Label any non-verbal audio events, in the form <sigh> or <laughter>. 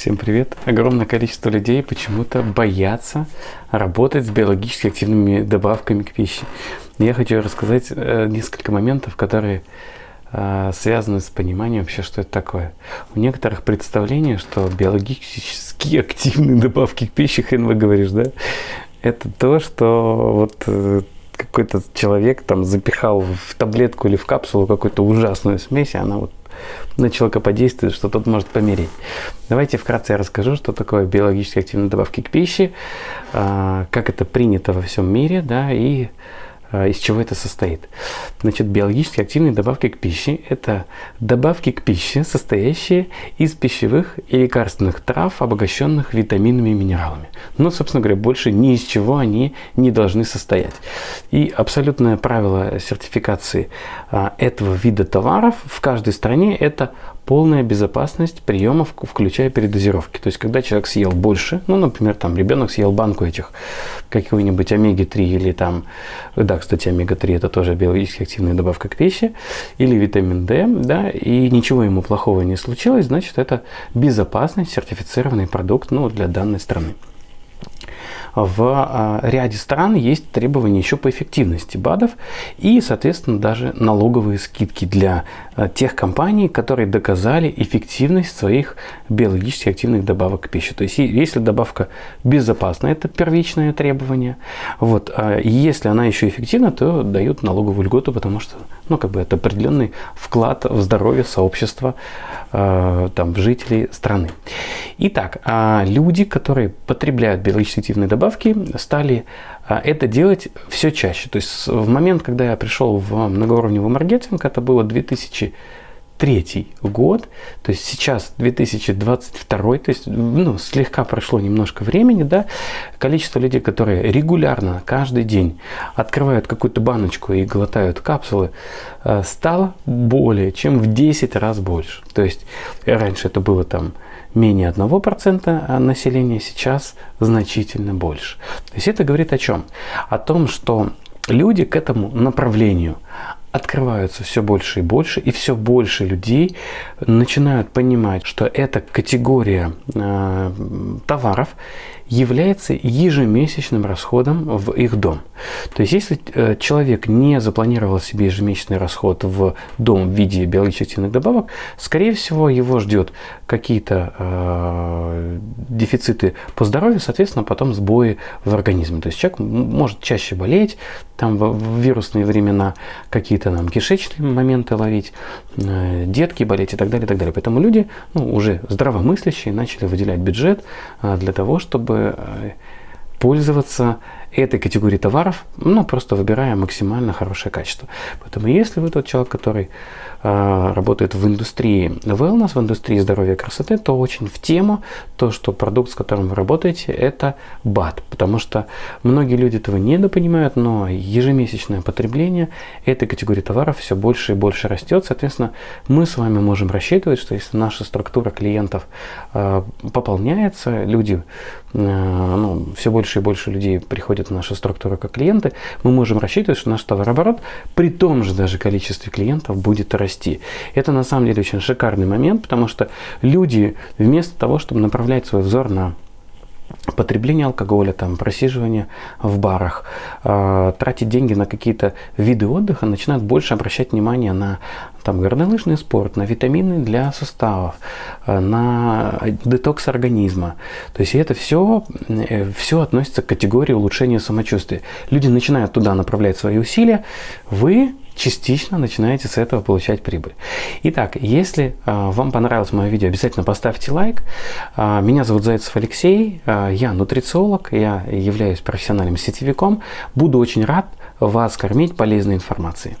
Всем привет! Огромное количество людей почему-то боятся работать с биологически активными добавками к пище. Я хочу рассказать э, несколько моментов, которые э, связаны с пониманием вообще, что это такое. У некоторых представление, что биологически <laughs> активные добавки к пище, хрен вы говоришь, да? Это то, что вот э, какой-то человек там запихал в таблетку или в капсулу какую-то ужасную смесь, и она вот на человека подействует, что тот может помереть. Давайте вкратце я расскажу, что такое биологически активные добавки к пище, а, как это принято во всем мире, да, и из чего это состоит. Значит, биологически активные добавки к пище – это добавки к пище, состоящие из пищевых и лекарственных трав, обогащенных витаминами и минералами. Но, собственно говоря, больше ни из чего они не должны состоять. И абсолютное правило сертификации а, этого вида товаров в каждой стране – это полная безопасность приемов, включая передозировки. То есть, когда человек съел больше, ну, например, там ребенок съел банку этих какой-нибудь омеги-3 или там, да, кстати, омега-3 это тоже биологически активная добавка к пище, или витамин D, да, и ничего ему плохого не случилось, значит, это безопасный сертифицированный продукт, ну, для данной страны в а, ряде стран есть требования еще по эффективности БАДов и, соответственно, даже налоговые скидки для а, тех компаний, которые доказали эффективность своих биологически активных добавок к пище. То есть, если добавка безопасна, это первичное требование. Вот. А если она еще эффективна, то дают налоговую льготу, потому что ну, как бы это определенный вклад в здоровье сообщества, там, в жителей страны. Итак, люди, которые потребляют биологически активные добавки, добавки стали а, это делать все чаще. То есть в момент, когда я пришел в многоуровневый маркетинг, это было 2000 2023 год, то есть сейчас 2022, то есть ну, слегка прошло немножко времени, да, количество людей, которые регулярно, каждый день открывают какую-то баночку и глотают капсулы, э, стало более чем в 10 раз больше. То есть раньше это было там менее 1% населения, сейчас значительно больше. То есть это говорит о чем? О том, что люди к этому направлению открываются все больше и больше, и все больше людей начинают понимать, что эта категория э, товаров является ежемесячным расходом в их дом. То есть, если э, человек не запланировал себе ежемесячный расход в дом в виде биологически активных добавок, скорее всего, его ждет какие-то э, дефициты по здоровью, соответственно, потом сбои в организме. То есть, человек может чаще болеть, там в вирусные времена какие-то нам кишечные моменты ловить, э, детки болеть и так далее, и так далее. Поэтому люди ну, уже здравомыслящие начали выделять бюджет э, для того, чтобы Э, пользоваться этой категорией товаров, ну, просто выбирая максимально хорошее качество. Поэтому если вы тот человек, который э, работает в индустрии wellness, в индустрии здоровья и красоты, то очень в тему то, что продукт, с которым вы работаете, это БАД. Потому что многие люди этого недопонимают, но ежемесячное потребление этой категории товаров все больше и больше растет. Соответственно, мы с вами можем рассчитывать, что если наша структура клиентов э, пополняется, люди, э, ну, все больше и больше людей приходят входят в нашу структуру как клиенты, мы можем рассчитывать, что наш товарооборот при том же даже количестве клиентов будет расти. Это на самом деле очень шикарный момент, потому что люди вместо того, чтобы направлять свой взор на потребление алкоголя, там, просиживание в барах, э, тратить деньги на какие-то виды отдыха, начинают больше обращать внимание на там, горнолыжный спорт, на витамины для суставов, э, на детокс организма. То есть это все, э, все относится к категории улучшения самочувствия. Люди начинают туда направлять свои усилия, вы частично начинаете с этого получать прибыль. Итак, если э, вам понравилось мое видео, обязательно поставьте лайк. Э, меня зовут Зайцев Алексей, э, я нутрициолог, я являюсь профессиональным сетевиком. Буду очень рад вас кормить полезной информацией.